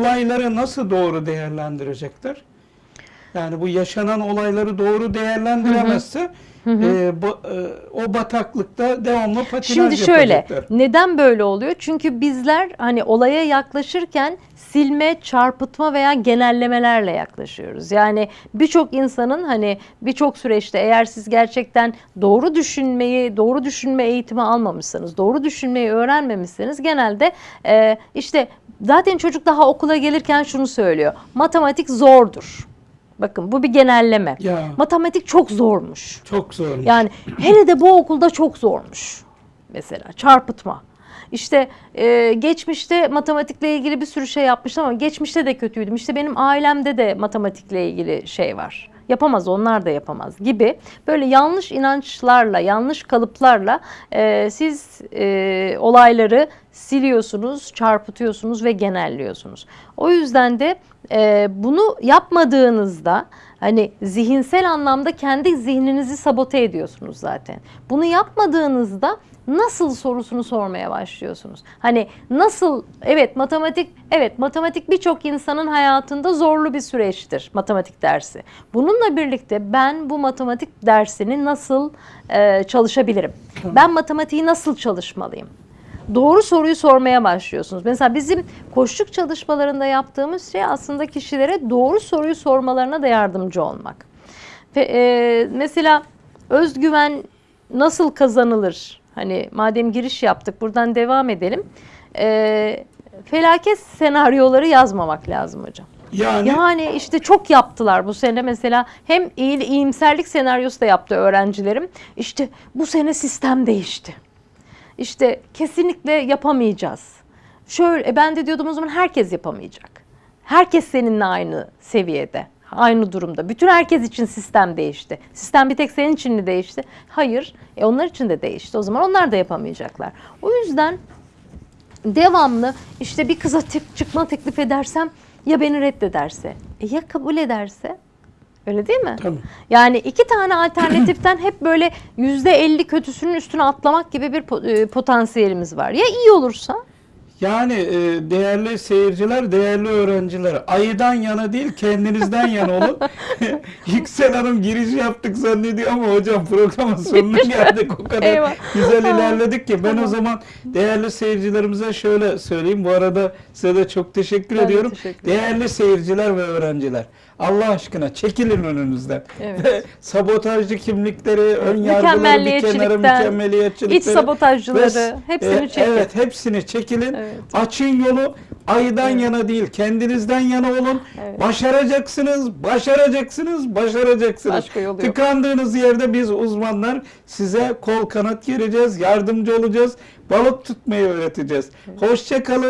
olayları nasıl doğru değerlendirecekler? Yani bu yaşanan olayları doğru değerlendiremezse e, bu- e, o bataklıkta devamlı patinaj Şimdi şöyle, yapacaklar. neden böyle oluyor? Çünkü bizler hani olaya yaklaşırken silme, çarpıtma veya genellemelerle yaklaşıyoruz. Yani birçok insanın hani birçok süreçte eğer siz gerçekten doğru düşünmeyi, doğru düşünme eğitimi almamışsanız, doğru düşünmeyi öğrenmemişseniz genelde e, işte zaten çocuk daha okula gelirken şunu söylüyor. Matematik zordur. Bakın bu bir genelleme. Ya. Matematik çok zormuş. Çok zormuş. Yani hele de bu okulda çok zormuş. Mesela çarpıtma. İşte e, geçmişte matematikle ilgili bir sürü şey yapmıştım ama geçmişte de kötüydüm. İşte benim ailemde de matematikle ilgili şey var. Yapamaz onlar da yapamaz gibi böyle yanlış inançlarla, yanlış kalıplarla e, siz e, olayları siliyorsunuz, çarpıtıyorsunuz ve genelliyorsunuz. O yüzden de e, bunu yapmadığınızda hani zihinsel anlamda kendi zihninizi sabote ediyorsunuz zaten. Bunu yapmadığınızda nasıl sorusunu sormaya başlıyorsunuz. Hani nasıl evet matematik evet matematik birçok insanın hayatında zorlu bir süreçtir matematik dersi. Bununla birlikte ben bu matematik dersini nasıl e, çalışabilirim? Ben matematiği nasıl çalışmalıyım? Doğru soruyu sormaya başlıyorsunuz. Mesela bizim koşluk çalışmalarında yaptığımız şey aslında kişilere doğru soruyu sormalarına da yardımcı olmak. Ve, e, mesela özgüven nasıl kazanılır? Hani madem giriş yaptık buradan devam edelim. E, felaket senaryoları yazmamak lazım hocam. yani Yani işte çok yaptılar bu sene mesela hem iyi, iyimserlik senaryosu da yaptı öğrencilerim. İşte bu sene sistem değişti. İşte kesinlikle yapamayacağız. Şöyle e, ben de diyordum o zaman herkes yapamayacak. Herkes seninle aynı seviyede, aynı durumda. Bütün herkes için sistem değişti. Sistem bir tek senin için mi değişti? Hayır. E onlar için de değişti. O zaman onlar da yapamayacaklar. O yüzden devamlı işte bir kıza çıkma teklif edersem ya beni reddederse e ya kabul ederse öyle değil mi? Tabii. Yani iki tane alternatiften hep böyle yüzde elli kötüsünün üstüne atlamak gibi bir e, potansiyelimiz var. Ya iyi olursa Yani e, değerli seyirciler, değerli öğrenciler, ayıdan yana değil kendinizden yana olun. Yüksel Hanım giriş yaptık zannediyor ama hocam programın sonuna geldik. O kadar Eyvah. güzel ilerledik ki. Ben o zaman değerli seyircilerimize şöyle söyleyeyim. Bu arada size de çok teşekkür Ben ediyorum. teşekkür değerli seyirciler ve öğrenciler. Allah aşkına çekilin önünüzden. Evet. Ve sabotajcı kimlikleri, ön yargıları bir kenara, mükemmeliyetçilikleri. iç sabotajcıları ve- hepsini e, çekin. Evet hepsini çekin. Evet. Açın yolu ayıdan yana değil kendinizden yana olun. Evet. Başaracaksınız, başaracaksınız, başaracaksınız. Başka yolu yok. Tıkandığınız yerde biz uzmanlar size kol kanat gereceğiz, yardımcı olacağız. Balık tutmayı öğreteceğiz. Hoşça kalın.